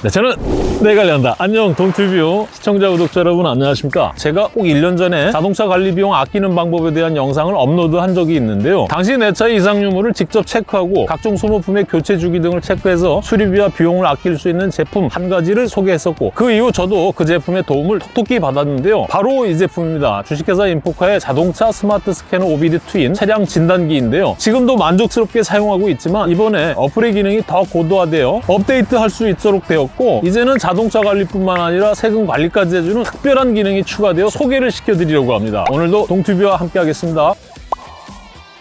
네, 저는 내 관련다. 안녕, 동튜브 시청자, 구독자 여러분 안녕하십니까? 제가 꼭 1년 전에 자동차 관리 비용 아끼는 방법에 대한 영상을 업로드한 적이 있는데요. 당시 내 차의 이상 유무를 직접 체크하고 각종 소모품의 교체 주기 등을 체크해서 수리비와 비용을 아낄 수 있는 제품 한 가지를 소개했었고 그 이후 저도 그 제품의 도움을 톡톡히 받았는데요. 바로 이 제품입니다. 주식회사 인포카의 자동차 스마트 스캐너 OBD 트윈 차량 진단기인데요. 지금도 만족스럽게 사용하고 있지만 이번에 어플의 기능이 더 고도화되어 업데이트할 수 있도록 되 었고 이제는 자동차 관리뿐만 아니라 세금 관리까지 해주는 특별한 기능이 추가되어 소개를 시켜드리려고 합니다. 오늘도 동튜브와 함께 하겠습니다.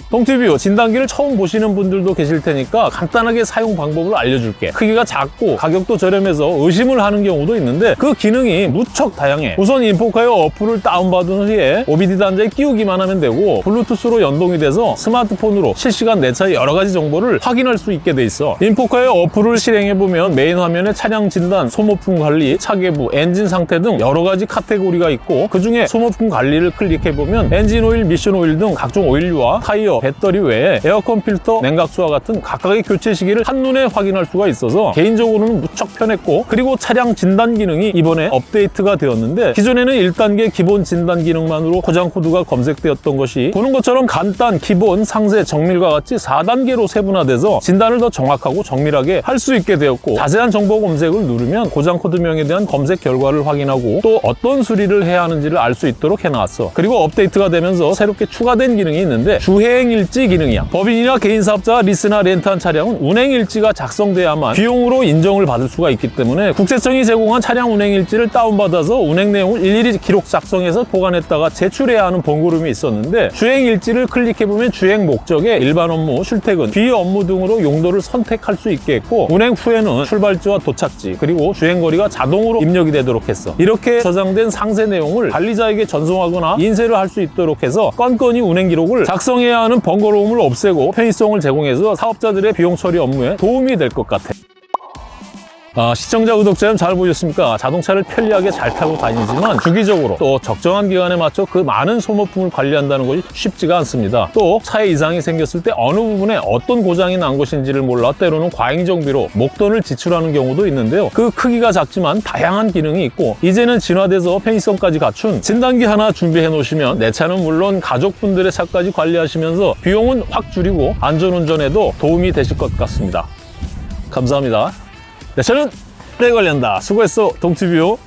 동튜브 진단기를 처음 보시는 분들도 계실 테니까 간단하게 사용 방법을 알려줄게. 크기가 작고 가격도 저렴해서 의심을 하는 경우도 있는데 그 기능이 무척 다양해. 우선 인포카의 어플을 다운받은 후에 OBD 단자에 끼우기만 하면 되고 블루투스로 연동이 돼서 스마트폰으로 실시간 내 차의 여러 가지 정보를 확인할 수 있게 돼 있어. 인포카의 어플을 실행해보면 메인 화면에 차량 진단, 소모품 관리, 차계부, 엔진 상태 등 여러 가지 카테고리가 있고 그 중에 소모품 관리를 클릭해보면 엔진 오일, 미션 오일 등 각종 오일류와 타이어, 배터리 외에 에어컨 필터, 냉각수와 같은 각각의 교체 시기를 한눈에 확인할 수가 있어서 개인적으로는 무척 편했고 그리고 차량 진단 기능이 이번에 업데이트가 되었는데 기존에는 1단계 기본 진단 기능만으로 고장 코드가 검색되었던 것이 보는 것처럼 간단, 기본, 상세, 정밀과 같이 4단계로 세분화돼서 진단을 더 정확하고 정밀하게 할 수 있게 되었고 자세한 정보 검색을 누르면 고장 코드명에 대한 검색 결과를 확인하고 또 어떤 수리를 해야 하는지를 알 수 있도록 해놨어. 그리고 업데이트가 되면서 새롭게 추가된 기능이 있는데 주행 일지 기능이야. 법인이나 개인 사업자가 리스나 렌트한 차량은 운행 일지가 작성돼야만 비용으로 인정을 받을 수가 있기 때문에 국세청이 제공한 차량 운행 일지를 다운받아서 운행 내용을 일일이 기록 작성해서 보관했다가 제출해야 하는 번거로움이 있었는데 주행 일지를 클릭해보면 주행 목적에 일반 업무, 출퇴근, 비업무 등으로 용도를 선택할 수 있게 했고 운행 후에는 출발지와 도착지 그리고 주행거리가 자동으로 입력이 되도록 했어. 이렇게 저장된 상세 내용을 관리자에게 전송하거나 인쇄를 할 수 있도록 해서 건건히 운행 기록을 작성해야 하는 번거로움을 없애고 편의성을 제공해서 사업자들의 비용 처리 업무에 도움이 될 것 같아 아, 시청자, 구독자 여러분 잘 보셨습니까? 자동차를 편리하게 잘 타고 다니지만 주기적으로 또 적정한 기간에 맞춰 그 많은 소모품을 관리한다는 것이 쉽지가 않습니다. 또 차에 이상이 생겼을 때 어느 부분에 어떤 고장이 난 것인지를 몰라 때로는 과잉 정비로 목돈을 지출하는 경우도 있는데요. 그 크기가 작지만 다양한 기능이 있고 이제는 진화돼서 편의성까지 갖춘 진단기 하나 준비해 놓으시면 내 차는 물론 가족분들의 차까지 관리하시면서 비용은 확 줄이고 안전운전에도 도움이 되실 것 같습니다. 감사합니다. 네, 저는 내 관련다. 수고했어, 동티뷰.